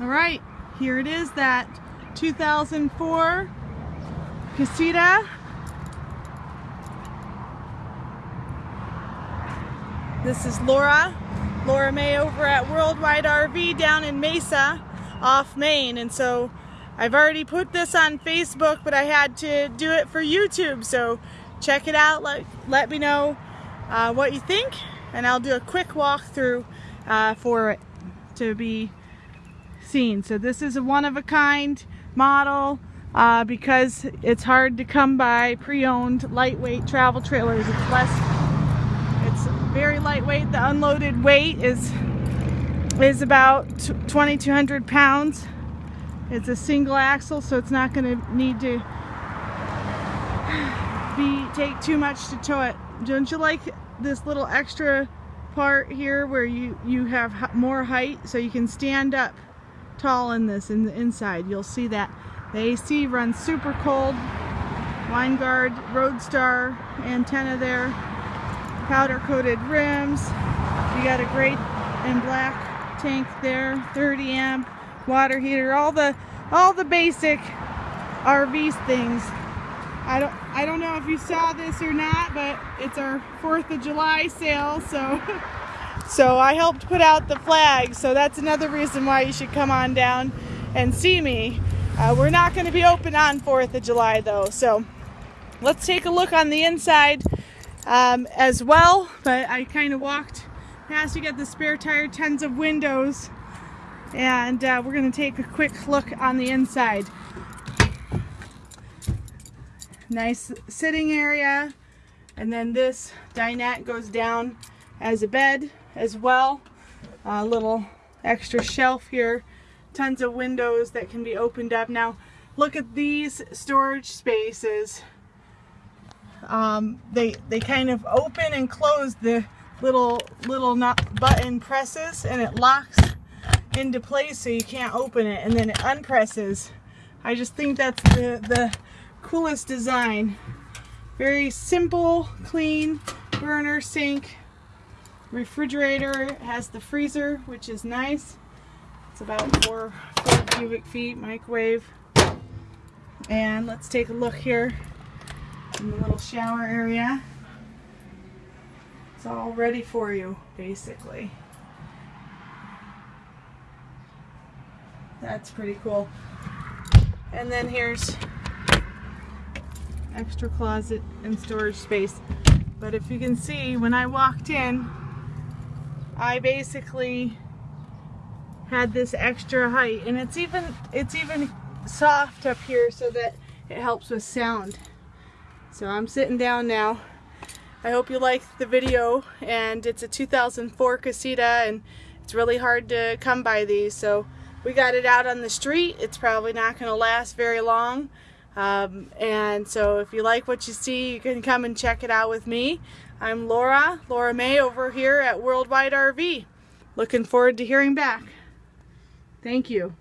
All right, here it is, that 2004 Casita. This is Laura, Laura May over at Worldwide RV down in Mesa off Main. And so I've already put this on Facebook, but I had to do it for YouTube. So check it out, let, let me know uh, what you think, and I'll do a quick walkthrough uh, for it to be seen. So this is a one-of-a-kind model uh, because it's hard to come by pre-owned lightweight travel trailers. It's less, it's very lightweight. The unloaded weight is is about 2,200 pounds. It's a single axle, so it's not going to need to be take too much to tow it. Don't you like this little extra part here where you you have more height so you can stand up tall in this in the inside. You'll see that the AC runs super cold. Winegard Roadstar antenna there. Powder coated rims. You got a gray and black tank there. 30 amp water heater. All the all the basic RV things. I don't I don't know if you saw this or not, but it's our 4th of July sale, so So I helped put out the flag, so that's another reason why you should come on down and see me. Uh, we're not going to be open on 4th of July though, so let's take a look on the inside um, as well. But I kind of walked past, you got the spare tire, tons of windows, and uh, we're going to take a quick look on the inside. Nice sitting area, and then this dinette goes down as a bed as well. A little extra shelf here. Tons of windows that can be opened up. Now look at these storage spaces. Um, they, they kind of open and close the little little button presses and it locks into place so you can't open it and then it unpresses. I just think that's the, the coolest design. Very simple, clean burner sink refrigerator has the freezer, which is nice. It's about four, four cubic feet microwave. And let's take a look here in the little shower area. It's all ready for you, basically. That's pretty cool. And then here's extra closet and storage space. But if you can see, when I walked in, I basically had this extra height and it's even it's even soft up here so that it helps with sound. So I'm sitting down now. I hope you liked the video and it's a 2004 Casita and it's really hard to come by these. So we got it out on the street. It's probably not going to last very long um, and so if you like what you see you can come and check it out with me I'm Laura, Laura May over here at Worldwide RV. Looking forward to hearing back. Thank you.